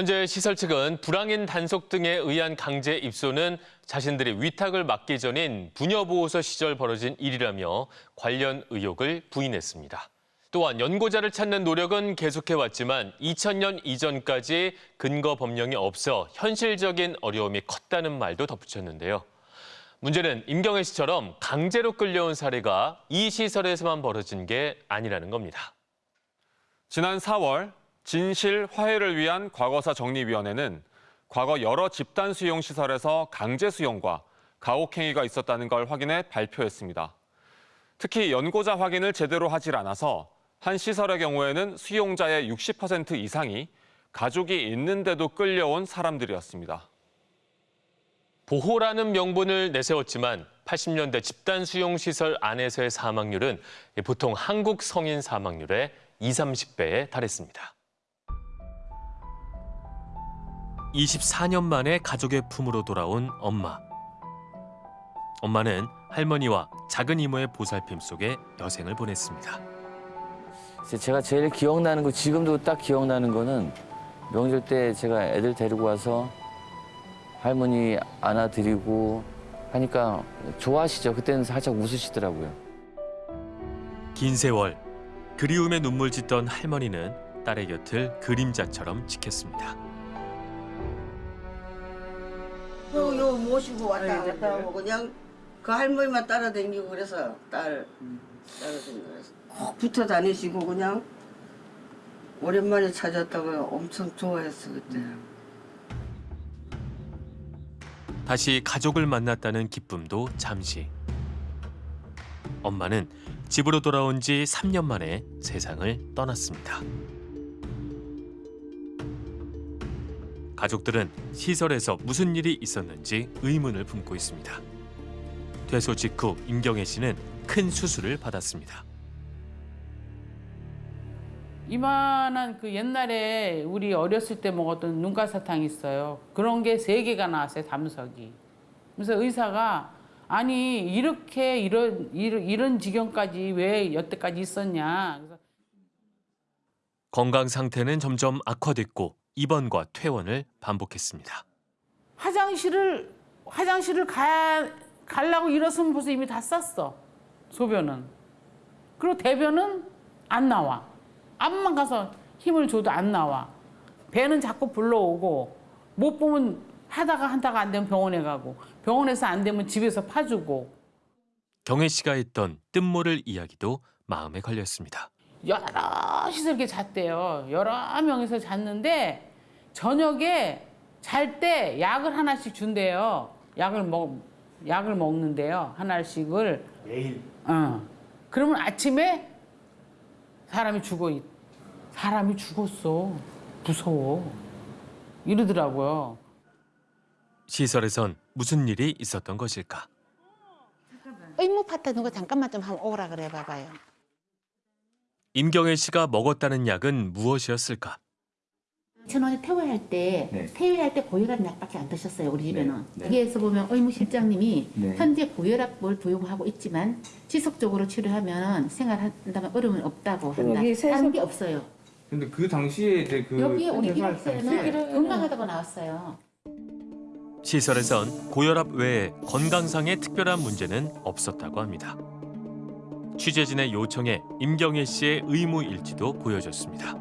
현재 시설 측은 불황인 단속 등에 의한 강제 입소는 자신들이 위탁을 맡기 전인 부녀보호소 시절 벌어진 일이라며 관련 의혹을 부인했습니다. 또한 연고자를 찾는 노력은 계속해왔지만 2000년 이전까지 근거 법령이 없어 현실적인 어려움이 컸다는 말도 덧붙였는데요. 문제는 임경혜 씨처럼 강제로 끌려온 사례가 이 시설에서만 벌어진 게 아니라는 겁니다. 지난 4월 진실 화해를 위한 과거사 정리위원회는 과거 여러 집단 수용 시설에서 강제 수용과 가혹행위가 있었다는 걸 확인해 발표했습니다. 특히 연고자 확인을 제대로 하질 않아서 한 시설의 경우에는 수용자의 60% 이상이 가족이 있는데도 끌려온 사람들이었습니다. 보호라는 명분을 내세웠지만 80년대 집단 수용 시설 안에서의 사망률은 보통 한국 성인 사망률의 20, 30배에 달했습니다. 24년 만에 가족의 품으로 돌아온 엄마. 엄마는 할머니와 작은 이모의 보살핌 속에 여생을 보냈습니다. 제가 제일 기억나는 거 지금도 딱 기억나는 거는 명절 때 제가 애들 데리고 와서 할머니 안아드리고 하니까 좋아하시죠. 그때는 살짝 웃으시더라고요. 긴 세월 그리움에 눈물 짓던 할머니는 딸의 곁을 그림자처럼 지켰습니다. 요, 요 모시고 왔다 갔다 하고 그냥 그 할머니만 따라다니고 그래서 딸 따라다니고 그래서 꼭 붙어 다니시고 그냥 오랜만에 찾았다가 엄청 좋아했어 그때. 다시 가족을 만났다는 기쁨도 잠시. 엄마는 집으로 돌아온 지 3년 만에 세상을 떠났습니다. 가족들은 시설에서 무슨 일이 있었는지 의문을 품고 있습니다. 퇴소 직후 임경혜 씨는 큰 수술을 받았습니다. 이만한 그 옛날에 우리 어렸을 때 먹었던 눈가사탕 있어요. 그런 게 세 개가 나왔어요, 담석이. 그래서 의사가 아니 이렇게 이런 이런, 이런 지경까지 왜 여태까지 있었냐. 건강 상태는 점점 악화됐고 입원과 퇴원을 반복했습니다. 화장실을 화장실을 가 가려고 일어서면 벌써 이미 다 쌌어. 소변은. 그리고 대변은 안 나와. 앞만 가서 힘을 줘도 안 나와. 배는 자꾸 불러오고 못 보면 하다가 하다가 안 되면 병원에 가고 병원에서 안 되면 집에서 파주고 경혜 씨가 했던 뜻모를 이야기도 마음에 걸렸습니다. 여럿이서 이렇게 잤대요. 여러 명이서 잤는데 저녁에 잘 때 약을 하나씩 준대요. 약을 먹 약을 먹는데요. 하나씩을 매일 어. 그러면 아침에 사람이 죽어 있. 사람이 죽었어. 무서워. 이러더라고요. 시설에선 무슨 일이 있었던 것일까? 의무 파트 누가 잠깐만 좀 한번 오라 그래 봐봐요. 임경혜 씨가 먹었다는 약은 무엇이었을까? 전원에 퇴원할 때 네. 퇴원할 때 고혈압 약밖에 안 드셨어요 우리 집에는. 네. 여기에서 보면 의무실장님이 네. 현재 고혈압을 부용하고 있지만 지속적으로 치료하면 생활한다면 어려움은 없다고 한다. 세서- 다른 게 없어요. 근데 그 당시에 이제 그 여기에 우리 기록서에는 건강하다고 나왔어요. 시설에선 고혈압 외에 건강상의 특별한 문제는 없었다고 합니다. 취재진의 요청에 임경혜 씨의 의무 일지도 보여줬습니다.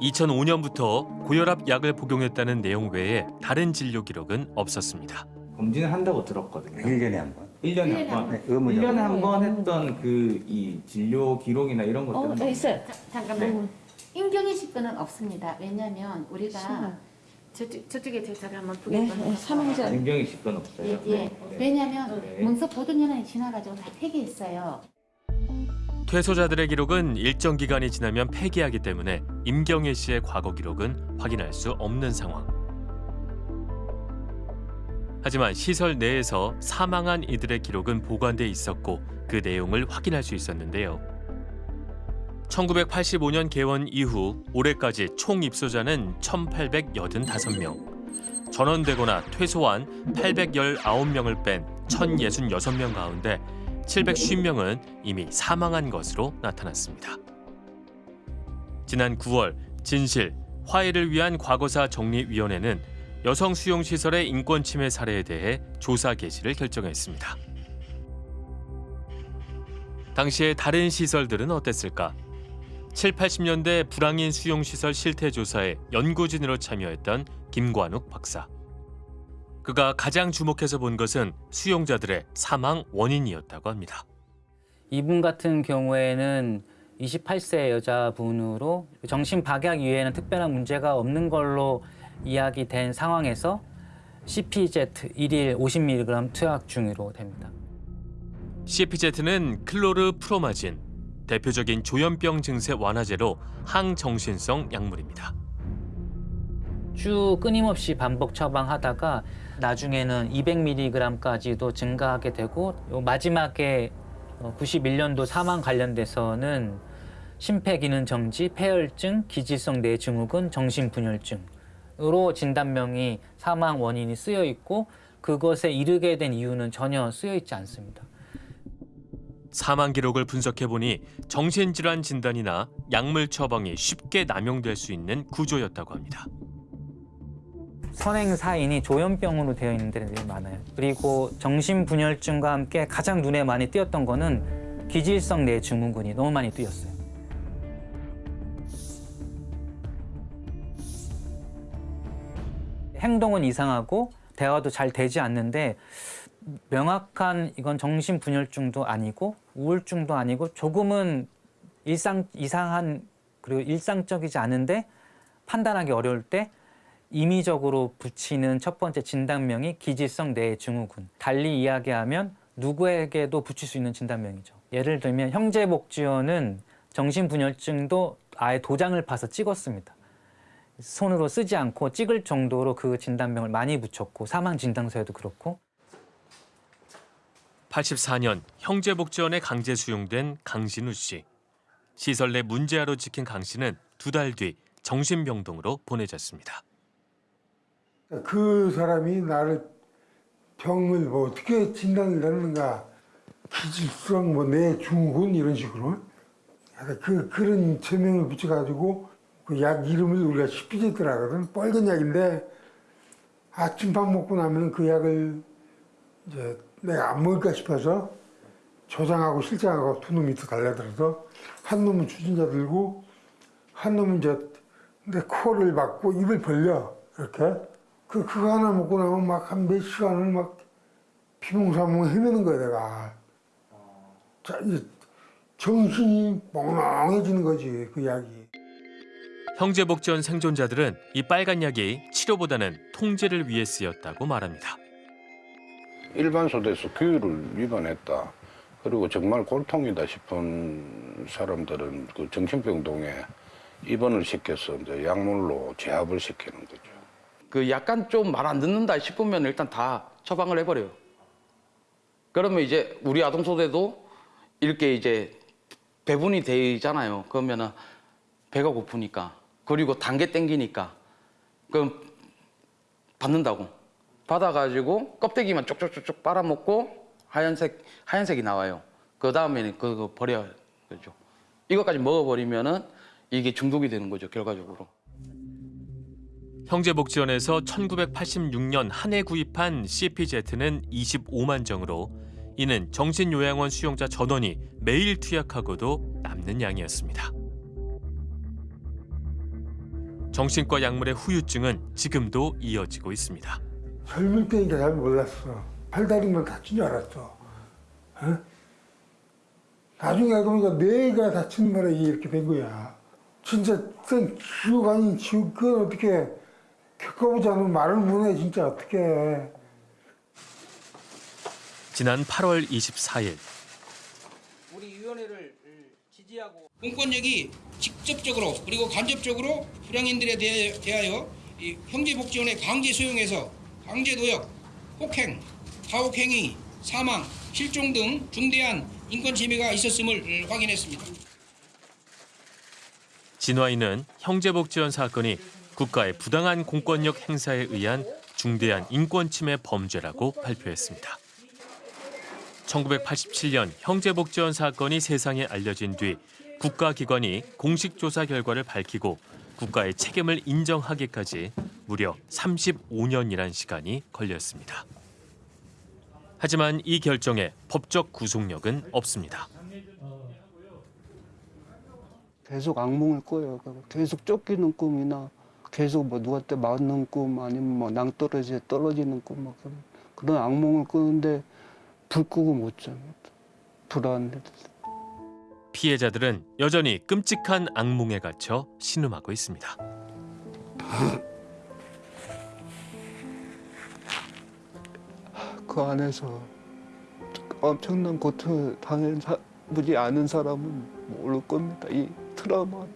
2005년부터 고혈압 약을 복용했다는 내용 외에 다른 진료 기록은 없었습니다. 검진을 한다고 들었거든요. 1년에 한 번. 1년에 한 번. 네, 의무적. 1년에 한 번 했던 그 이 진료 기록이나 이런 어, 것들은 저 있어요. 자, 잠깐만. 네. 임경희 씨 거는 없습니다. 왜냐하면 우리가 저쪽, 저쪽에 저기 한번 보게 사망자 임경희 씨건 없어요. 예, 예. 왜냐하면 네. 문서 보존연한이 지나가지고 다 폐기했어요. 퇴소자들의 기록은 일정 기간이 지나면 폐기하기 때문에 임경혜 씨의 과거 기록은 확인할 수 없는 상황. 하지만 시설 내에서 사망한 이들의 기록은 보관돼 있었고 그 내용을 확인할 수 있었는데요. 1985년 개원 이후 올해까지 총 입소자는 1,885명. 전원되거나 퇴소한 819명을 뺀 1,066명 가운데 750명은 이미 사망한 것으로 나타났습니다. 지난 9월 진실, 화해를 위한 과거사 정리위원회는 여성 수용 시설의 인권 침해 사례에 대해 조사 개시를 결정했습니다. 당시에 다른 시설들은 어땠을까? 7, 80년대 불황인 수용시설 실태 조사에 연구진으로 참여했던 김관욱 박사. 그가 가장 주목해서 본 것은 수용자들의 사망 원인이었다고 합니다. 이분 같은 경우에는 28세 여자분으로 정신 박약 이외에는 특별한 문제가 없는 걸로 이야기된 상황에서 CPZ 1일 50mg 투약 중으로 됩니다. CPZ는 클로르프로마진, 대표적인 조현병 증세 완화제로 항정신성 약물입니다. 쭉 끊임없이 반복 처방하다가 나중에는 200mg까지도 증가하게 되고 요 마지막에 91년도 사망 관련돼서는 심폐기능 정지, 폐혈증, 기질성 뇌증후군, 정신분열증으로 진단명이 사망 원인이 쓰여 있고 그것에 이르게 된 이유는 전혀 쓰여 있지 않습니다. 사망 기록을 분석해 보니 정신질환 진단이나 약물 처방이 쉽게 남용될 수 있는 구조였다고 합니다. 선행 사인이 조현병으로 되어 있는 데들이 많아요. 그리고 정신분열증과 함께 가장 눈에 많이 띄었던 거는 기질성 뇌증후군이 너무 많이 띄었어요. 행동은 이상하고 대화도 잘 되지 않는데 명확한 이건 정신분열증도 아니고 우울증도 아니고 조금은 일상 이상한 그리고 일상적이지 않은데 판단하기 어려울 때 임의적으로 붙이는 첫 번째 진단명이 기질성 뇌증후군. 달리 이야기하면 누구에게도 붙일 수 있는 진단명이죠. 예를 들면 형제복지원은 정신분열증도 아예 도장을 파서 찍었습니다. 손으로 쓰지 않고 찍을 정도로 그 진단명을 많이 붙였고 사망 진단서에도 그렇고 84년 형제복지원에 강제 수용된 강신우 씨. 시설 내 문제아로 찍힌 강 씨는 두 달 뒤 정신병동으로 보내졌습니다. 그 사람이 나를 병을 뭐 어떻게 진단을 내는가 기질성 뭐뇌 중후군 이런 식으로. 그 그런 제명을 붙여가지고 그 약 이름을 우리가 시피제트라 하거든 빨간 약인데 아침밥 먹고 나면 그 약을 이제 내가 안 먹을까 싶어서 조장하고 실장하고 두 놈이 또 달려들어서 한 놈은 추진자 들고 한 놈은 이제 내 코를 막고 입을 벌려 이렇게 그 그거 하나 먹고 나면 막 한 몇 시간을 막 비몽사몽 헤매는 거야 내가 자 이제 정신이 멍멍해지는 거지 그 약이 형제복지원 생존자들은 이 빨간 약이 치료보다는 통제를 위해 쓰였다고 말합니다. 일반 소대에서 규율을 위반했다. 그리고 정말 골통이다 싶은 사람들은 그 정신병동에 입원을 시켜서 이제 약물로 제압을 시키는 거죠. 그 약간 좀 말 안 듣는다 싶으면 일단 다 처방을 해버려요. 그러면 이제 우리 아동소대도 이렇게 이제 배분이 되잖아요. 그러면은 배가 고프니까 그리고 단계 땡기니까 그럼 받는다고 받아가지고 껍데기만 쪽쪽쪽쪽 빨아먹고 하얀색 하얀색이 나와요. 그 다음에는 그거 버려야 그죠. 이것까지 먹어버리면은 이게 중독이 되는 거죠 결과적으로. 형제복지원에서 1986년 한 해 구입한 CPZ는 25만 정으로 이는 정신요양원 수용자 전원이 매일 투약하고도 남는 양이었습니다. 정신과 약물의 후유증은 지금도 이어지고 있습니다. 젊을 때니까 잘 몰랐어 팔다리만 다친 줄 알았어 어? 나중에 알고 보니까 뇌가 다친 거라 이렇게 된 거야 진짜 그건 지옥 아닌 지옥 그건 어떻게 겪어보지 않으면 말을 못해 진짜. 어떻게 지난 8월 24일. 우리 위원회를 지지하고 공권력이 직접적으로 그리고 간접적으로 불량인들에 대하여 이 형제복지원의 강제 수용해서 강제 노역, 폭행, 가혹행위, 사망, 실종 등 중대한 인권 침해가 있었음을 확인했습니다. 진화인은 형제복지원 사건이 국가의 부당한 공권력 행사에 의한 중대한 인권 침해 범죄라고 발표했습니다. 1987년 형제복지원 사건이 세상에 알려진 뒤 국가기관이 공식 조사 결과를 밝히고 국가의 책임을 인정하기까지 무려 35년이란 시간이 걸렸습니다. 하지만 이 결정에 법적 구속력은 없습니다. 계속 악몽을 꿔요. 계속 쫓기는 꿈이나 계속 뭐 누구한테 맞는 꿈 아니면 뭐 낭떠러지에 떨어지는 꿈막 그런, 그런 악몽을 꾸는데 불 끄고 못 잡니다. 불안해. 피해자들은 여전히 끔찍한 악몽에 갇혀 신음하고 있습니다. 그 안에서 엄청난 고통을 당해보지 않은 사람은 모를 겁니다. 이 트라우마.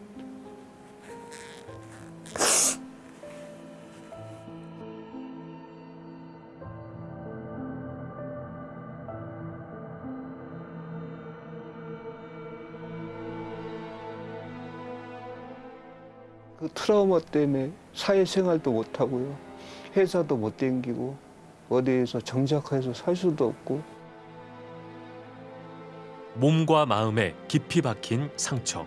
트라우마 때문에 사회생활도 못하고요. 회사도 못 댕기고 어디에서 정착해서 살 수도 없고 몸과 마음에 깊이 박힌 상처.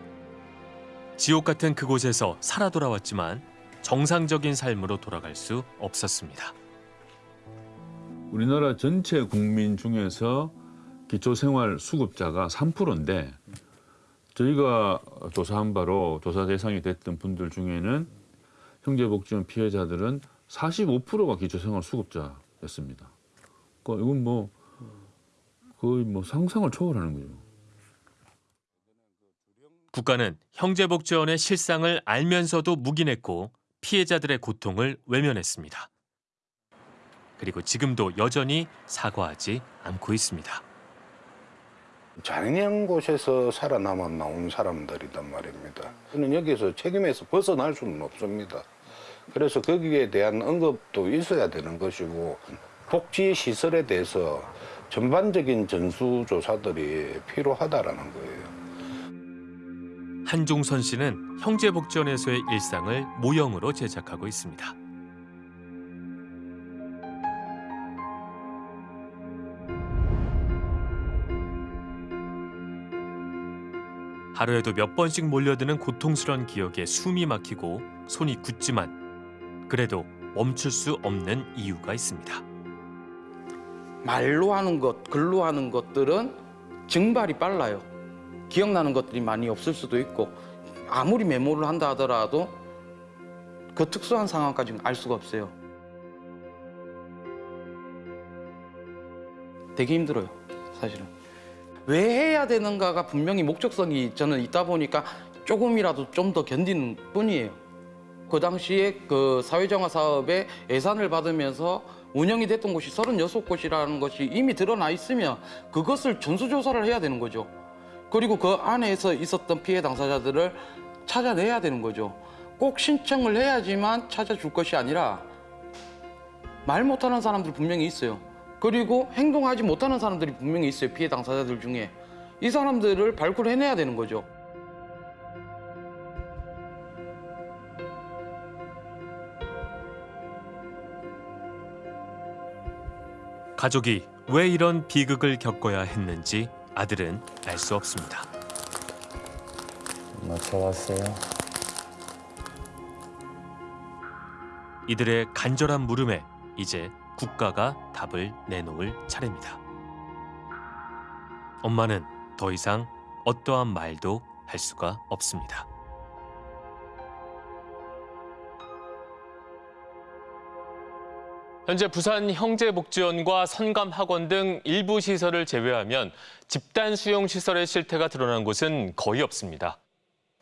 지옥 같은 그곳에서 살아 돌아왔지만 정상적인 삶으로 돌아갈 수 없었습니다. 우리나라 전체 국민 중에서 기초생활 수급자가 3%인데 저희가 조사한 바로 조사 대상이 됐던 분들 중에는 형제복지원 피해자들은 45%가 기초생활 수급자였습니다. 그러니까 이건 뭐 거의 뭐 상상을 초월하는 거죠. 국가는 형제복지원의 실상을 알면서도 묵인했고 피해자들의 고통을 외면했습니다. 그리고 지금도 여전히 사과하지 않고 있습니다. 잔인한 곳에서 살아남아 나온 사람들이란 말입니다. 저는 여기서 책임에서 벗어날 수는 없습니다. 그래서 거기에 대한 언급도 있어야 되는 것이고 복지 시설에 대해서 전반적인 전수조사들이 필요하다라는 거예요. 한종선 씨는 형제복지원에서의 일상을 모형으로 제작하고 있습니다. 하루에도 몇 번씩 몰려드는 고통스러운 기억에 숨이 막히고 손이 굳지만 그래도 멈출 수 없는 이유가 있습니다. 말로 하는 것, 글로 하는 것들은 증발이 빨라요. 기억나는 것들이 많이 없을 수도 있고 아무리 메모를 한다 하더라도 그 특수한 상황까지는 알 수가 없어요. 되게 힘들어요, 사실은. 왜 해야 되는가가 분명히 목적성이 저는 있다 보니까 조금이라도 좀 더 견디는 뿐이에요. 그 당시에 그 사회정화 사업에 예산을 받으면서 운영이 됐던 곳이 36곳이라는 것이 이미 드러나 있으면 그것을 전수조사를 해야 되는 거죠. 그리고 그 안에서 있었던 피해 당사자들을 찾아내야 되는 거죠. 꼭 신청을 해야지만 찾아줄 것이 아니라 말 못하는 사람들 분명히 있어요. 그리고 행동하지 못하는 사람들이 분명히 있어요. 피해 당사자들 중에. 이 사람들을 발굴해내야 되는 거죠. 가족이 왜 이런 비극을 겪어야 했는지 아들은 알 수 없습니다. 맞춰왔어요. 이들의 간절한 물음에 이제 국가가 답을 내놓을 차례입니다. 엄마는 더 이상 어떠한 말도 할 수가 없습니다. 현재 부산 형제복지원과 선감학원 등 일부 시설을 제외하면 집단 수용 시설의 실태가 드러난 곳은 거의 없습니다.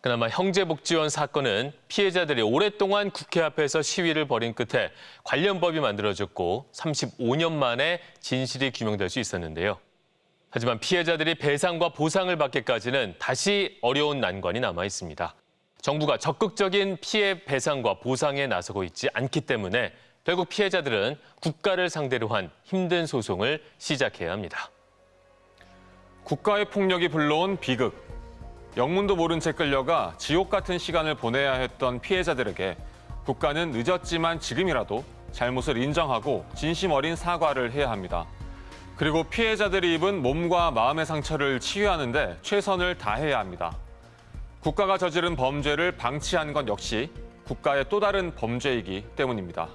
그나마 형제복지원 사건은 피해자들이 오랫동안 국회 앞에서 시위를 벌인 끝에 관련 법이 만들어졌고 35년 만에 진실이 규명될 수 있었는데요. 하지만 피해자들이 배상과 보상을 받기까지는 다시 어려운 난관이 남아 있습니다. 정부가 적극적인 피해 배상과 보상에 나서고 있지 않기 때문에 결국 피해자들은 국가를 상대로 한 힘든 소송을 시작해야 합니다. 국가의 폭력이 불러온 비극. 영문도 모른 채 끌려가 지옥 같은 시간을 보내야 했던 피해자들에게 국가는 늦었지만 지금이라도 잘못을 인정하고 진심 어린 사과를 해야 합니다. 그리고 피해자들이 입은 몸과 마음의 상처를 치유하는데 최선을 다해야 합니다. 국가가 저지른 범죄를 방치하는 건 역시 국가의 또 다른 범죄이기 때문입니다.